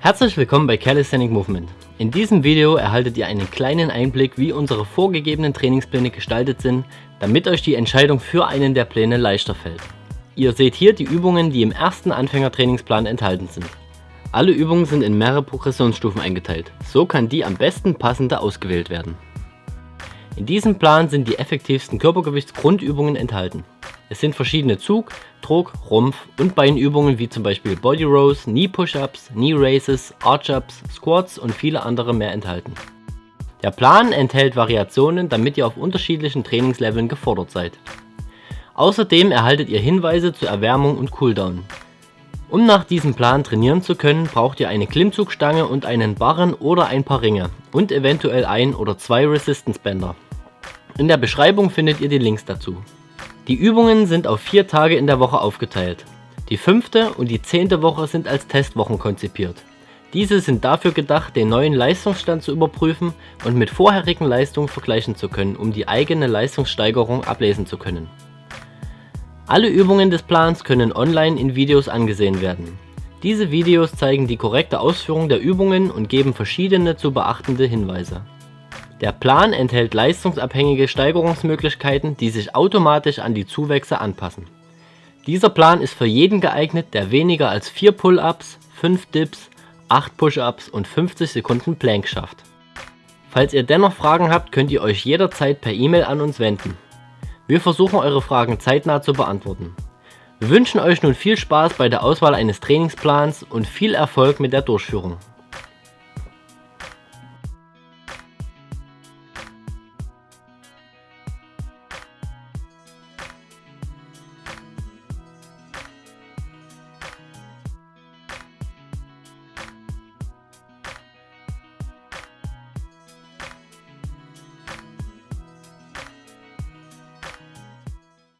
Herzlich willkommen bei Calisthenic Movement. In diesem Video erhaltet ihr einen kleinen Einblick, wie unsere vorgegebenen Trainingspläne gestaltet sind, damit euch die Entscheidung für einen der Pläne leichter fällt. Ihr seht hier die Übungen, die im ersten Anfängertrainingsplan enthalten sind. Alle Übungen sind in mehrere Progressionsstufen eingeteilt, so kann die am besten passende ausgewählt werden. In diesem Plan sind die effektivsten Körpergewichtsgrundübungen enthalten. Es sind verschiedene Zug-, Druck-, Rumpf- und Beinübungen wie zum Beispiel Body Rows, Knee Push-Ups, Knee Raises, Arch-Ups, Squats und viele andere mehr enthalten. Der Plan enthält Variationen, damit ihr auf unterschiedlichen Trainingsleveln gefordert seid. Außerdem erhaltet ihr Hinweise zur Erwärmung und Cooldown. Um nach diesem Plan trainieren zu können, braucht ihr eine Klimmzugstange und einen Barren oder ein paar Ringe und eventuell ein oder zwei Resistance Bänder. In der Beschreibung findet ihr die Links dazu. Die Übungen sind auf vier Tage in der Woche aufgeteilt. Die fünfte und die zehnte Woche sind als Testwochen konzipiert. Diese sind dafür gedacht, den neuen Leistungsstand zu überprüfen und mit vorherigen Leistungen vergleichen zu können, um die eigene Leistungssteigerung ablesen zu können. Alle Übungen des Plans können online in Videos angesehen werden. Diese Videos zeigen die korrekte Ausführung der Übungen und geben verschiedene zu beachtende Hinweise. Der Plan enthält leistungsabhängige Steigerungsmöglichkeiten, die sich automatisch an die Zuwächse anpassen. Dieser Plan ist für jeden geeignet, der weniger als 4 Pull-Ups, 5 Dips, 8 Push-Ups und 50 Sekunden Plank schafft. Falls ihr dennoch Fragen habt, könnt ihr euch jederzeit per E-Mail an uns wenden. Wir versuchen eure Fragen zeitnah zu beantworten. Wir wünschen euch nun viel Spaß bei der Auswahl eines Trainingsplans und viel Erfolg mit der Durchführung.